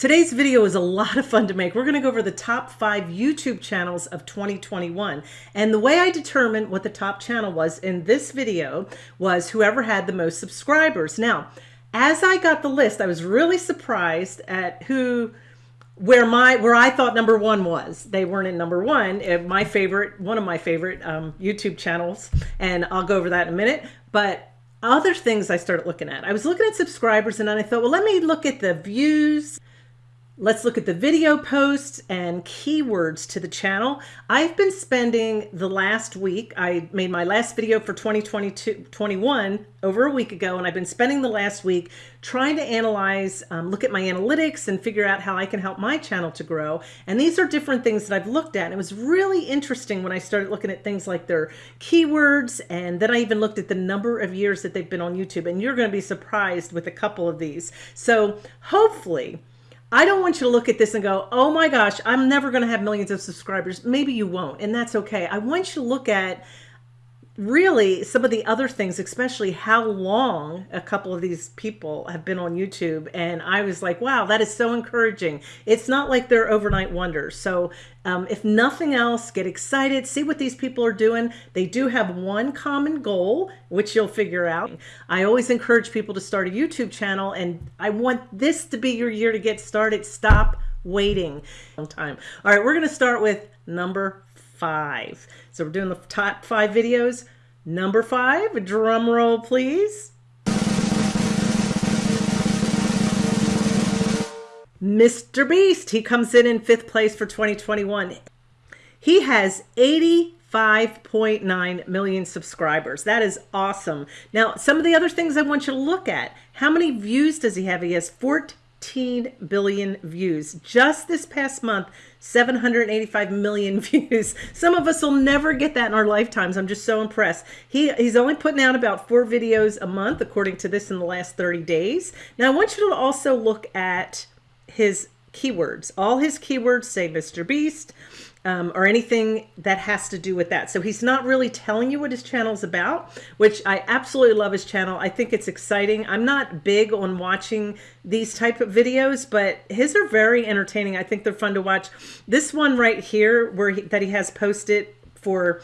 Today's video is a lot of fun to make. We're to go over the top five YouTube channels of 2021. And the way I determined what the top channel was in this video was whoever had the most subscribers. Now, as I got the list, I was really surprised at who where my where I thought number one was. They weren't in number one. Uh, my favorite, one of my favorite um, YouTube channels, and I'll go over that in a minute. But other things I started looking at. I was looking at subscribers, and then I thought, well, let me look at the views Let's look at the video posts and keywords to the channel. I've been spending the last week, I made my last video for 2022, 21 over a week ago, and I've been spending the last week trying to analyze, um, look at my analytics and figure out how I can help my channel to grow. And these are different things that I've looked at. And it was really interesting when I started looking at things like their keywords. And then I even looked at the number of years that they've been on YouTube. And you're going to be surprised with a couple of these. So hopefully, I don't want you to look at this and go, oh my gosh, I'm never going to have millions of subscribers. Maybe you won't, and that's okay. I want you to look at really some of the other things, especially how long a couple of these people have been on YouTube. And I was like, wow, that is so encouraging. It's not like they're overnight wonders. So um, if nothing else, get excited, see what these people are doing. They do have one common goal, which you'll figure out. I always encourage people to start a YouTube channel and I want this to be your year to get started. Stop waiting time. All right, we're going to start with number five. So we're doing the top five videos. Number five, drum roll, please. Mr. Beast, he comes in in fifth place for 2021. He has 85.9 million subscribers. That is awesome. Now, some of the other things I want you to look at. How many views does he have? He has 14 15 billion views. Just this past month, 785 million views. Some of us will never get that in our lifetimes. I'm just so impressed. He, he's only putting out about four videos a month, according to this in the last 30 days. Now, I want you to also look at his keywords. All his keywords say Mr. Beast um, or anything that has to do with that. So he's not really telling you what his channel is about, which I absolutely love his channel. I think it's exciting. I'm not big on watching these type of videos, but his are very entertaining. I think they're fun to watch. This one right here where he, that he has posted for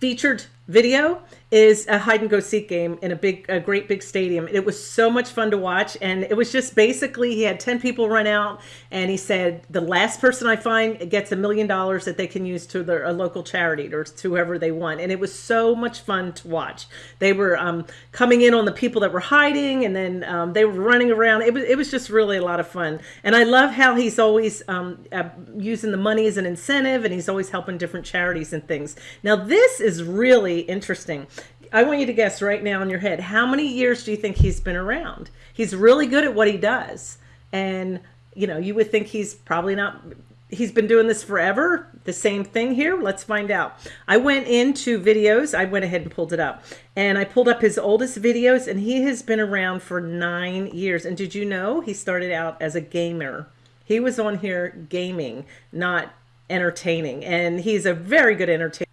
featured video is a hide and go seek game in a big, a great big stadium. It was so much fun to watch. And it was just basically, he had 10 people run out and he said, the last person I find gets a million dollars that they can use to their a local charity or to whoever they want. And it was so much fun to watch. They were um, coming in on the people that were hiding and then um, they were running around. It was, it was just really a lot of fun. And I love how he's always um, uh, using the money as an incentive and he's always helping different charities and things. Now this is really interesting. I want you to guess right now in your head, how many years do you think he's been around? He's really good at what he does. And, you know, you would think he's probably not, he's been doing this forever. The same thing here. Let's find out. I went into videos. I went ahead and pulled it up. And I pulled up his oldest videos and he has been around for nine years. And did you know he started out as a gamer? He was on here gaming, not entertaining. And he's a very good entertainer.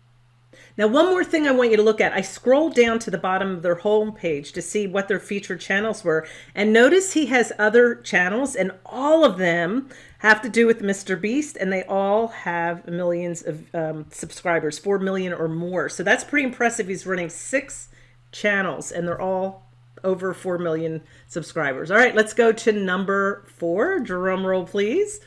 Now, one more thing I want you to look at. I scrolled down to the bottom of their homepage to see what their featured channels were. And notice he has other channels and all of them have to do with Mr. Beast and they all have millions of um, subscribers, 4 million or more. So that's pretty impressive. He's running six channels and they're all over 4 million subscribers. All right, let's go to number four. Drum roll, please.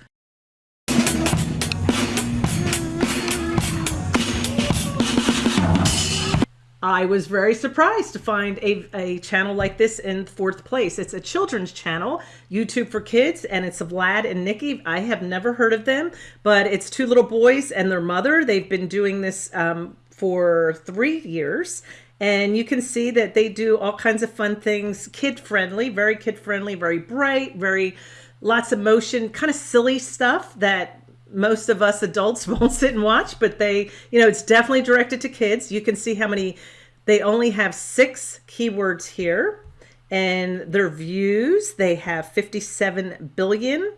I was very surprised to find a, a channel like this in fourth place. It's a children's channel, YouTube for Kids, and it's Vlad and Nikki. I have never heard of them, but it's two little boys and their mother. They've been doing this um, for three years. And you can see that they do all kinds of fun things, kid-friendly, very kid-friendly, very bright, very lots of motion, kind of silly stuff that most of us adults won't sit and watch, but they, you know, it's definitely directed to kids. You can see how many, they only have six keywords here and their views, they have 57 billion.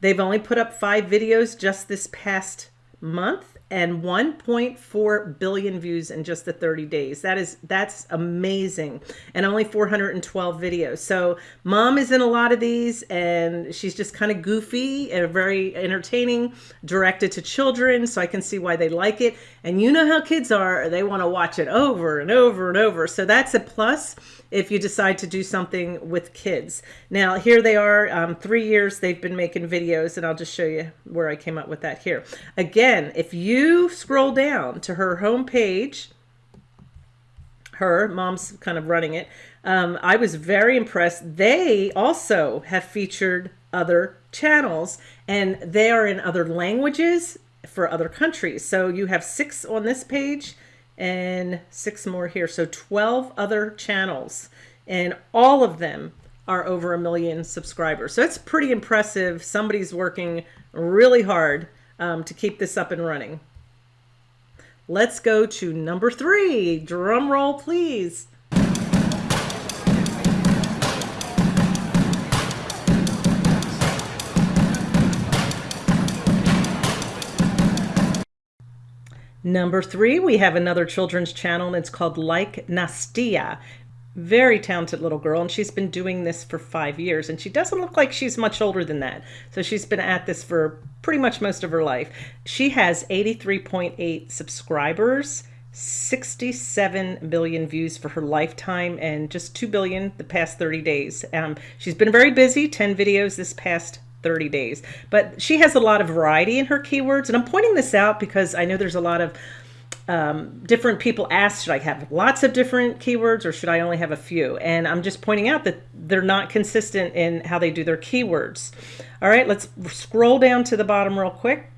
They've only put up five videos just this past month and 1.4 billion views in just the 30 days. That is that's amazing. And only 412 videos. So mom is in a lot of these and she's just kind of goofy and very entertaining, directed to children, so I can see why they like it. And you know how kids are, they want to watch it over and over and over. So that's a plus if you decide to do something with kids. Now, here they are, um, three years they've been making videos, and I'll just show you where I came up with that here. Again, if you scroll down to her home page, her, mom's kind of running it, um, I was very impressed. They also have featured other channels, and they are in other languages for other countries. So you have six on this page, and six more here. So 12 other channels and all of them are over a million subscribers. So it's pretty impressive. Somebody's working really hard um, to keep this up and running. Let's go to number three. Drum roll, please. Number three, we have another children's channel and it's called Like Nastia. Very talented little girl, and she's been doing this for five years, and she doesn't look like she's much older than that. So she's been at this for pretty much most of her life. She has 83.8 subscribers, 67 billion views for her lifetime, and just 2 billion the past 30 days. Um, she's been very busy, 10 videos this past 30 days. But she has a lot of variety in her keywords. And I'm pointing this out because I know there's a lot of um, different people ask, should I have lots of different keywords or should I only have a few? And I'm just pointing out that they're not consistent in how they do their keywords. All right, let's scroll down to the bottom real quick.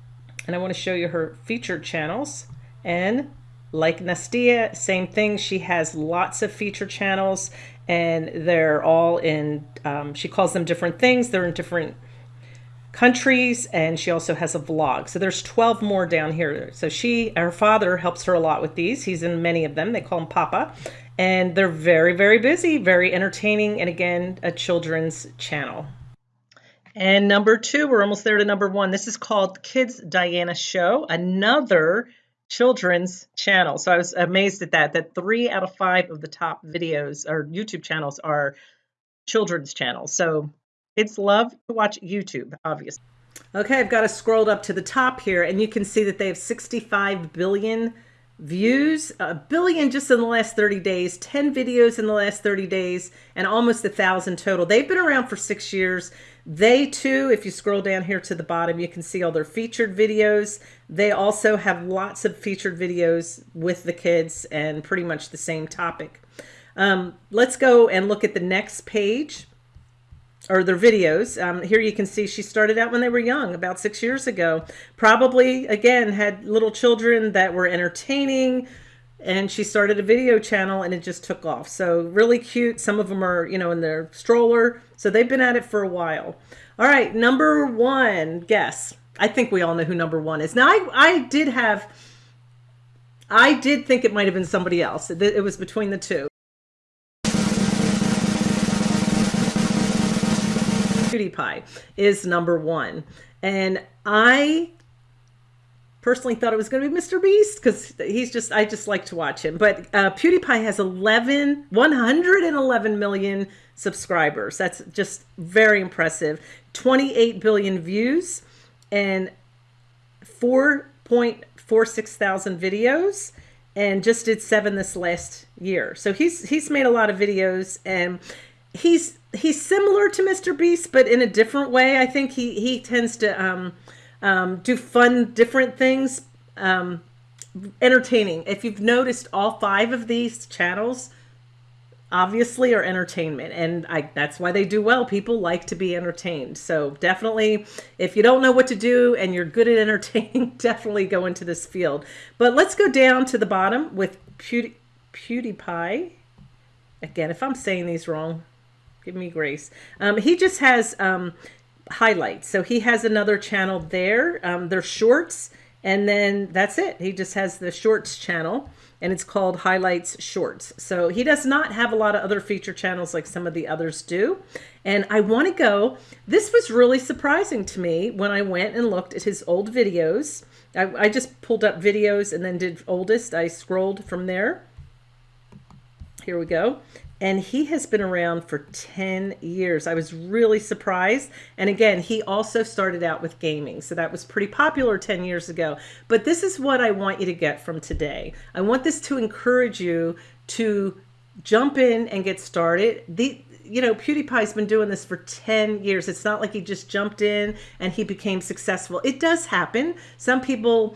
And I want to show you her featured channels. And like Nastia, same thing. She has lots of feature channels and they're all in, um, she calls them different things. They're in different countries and she also has a vlog. So there's 12 more down here. So she her father helps her a lot with these. He's in many of them. They call him papa. And they're very very busy very entertaining and again a children's channel. And number two we're almost there to number one. This is called kids diana show another children's channel. So i was amazed at that that three out of five of the top videos or youtube channels are children's channels. So it's love to watch YouTube, obviously. Okay, I've got it scrolled up to the top here, and you can see that they have 65 billion views, a billion just in the last 30 days, 10 videos in the last 30 days, and almost a thousand total. They've been around for six years. They too, if you scroll down here to the bottom, you can see all their featured videos. They also have lots of featured videos with the kids and pretty much the same topic. Um, let's go and look at the next page or their videos. Um, here you can see she started out when they were young, about six years ago. Probably, again, had little children that were entertaining, and she started a video channel and it just took off. So really cute. Some of them are, you know, in their stroller. So they've been at it for a while. All right, number one, guess. I think we all know who number one is. Now, I, I did have, I did think it might have been somebody else. It, it was between the two. PewDiePie is number one. And I personally thought it was going to be Mr. Beast because he's just, I just like to watch him. But uh, PewDiePie has 11, 111 million subscribers. That's just very impressive. 28 billion views and 4.46 thousand videos and just did seven this last year. So he's, he's made a lot of videos and he's he's similar to Mr. Beast, but in a different way. I think he he tends to um, um, do fun, different things, um, entertaining. If you've noticed, all five of these channels obviously are entertainment, and I that's why they do well. People like to be entertained. So definitely, if you don't know what to do and you're good at entertaining, definitely go into this field. But let's go down to the bottom with Pewdie, PewDiePie. Again, if I'm saying these wrong, give me grace. Um, he just has um, highlights. So he has another channel there. Um, they're shorts And then that's it. He just has the shorts channel and it's called Highlights Shorts. So he does not have a lot of other feature channels like some of the others do. And I want to go, this was really surprising to me when I went and looked at his old videos. I, I just pulled up videos and then did oldest. I scrolled from there. Here we go and he has been around for 10 years. I was really surprised. And again, he also started out with gaming, so that was pretty popular 10 years ago. But this is what I want you to get from today. I want this to encourage you to jump in and get started. The you know, PewDiePie's been doing this for 10 years. It's not like he just jumped in and he became successful. It does happen. Some people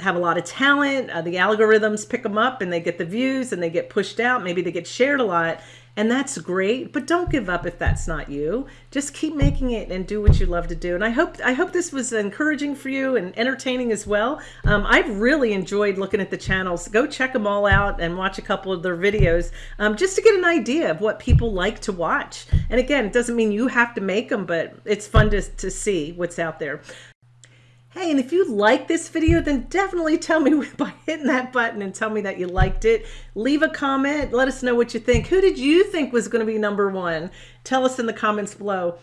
have a lot of talent. Uh, the algorithms pick them up and they get the views and they get pushed out. Maybe they get shared a lot and that's great, but don't give up if that's not you. Just keep making it and do what you love to do. And I hope I hope this was encouraging for you and entertaining as well. Um, I've really enjoyed looking at the channels. Go check them all out and watch a couple of their videos um, just to get an idea of what people like to watch. And again, it doesn't mean you have to make them, but it's fun to, to see what's out there. Hey, and if you like this video, then definitely tell me by hitting that button and tell me that you liked it. Leave a comment. Let us know what you think. Who did you think was going to be number one? Tell us in the comments below.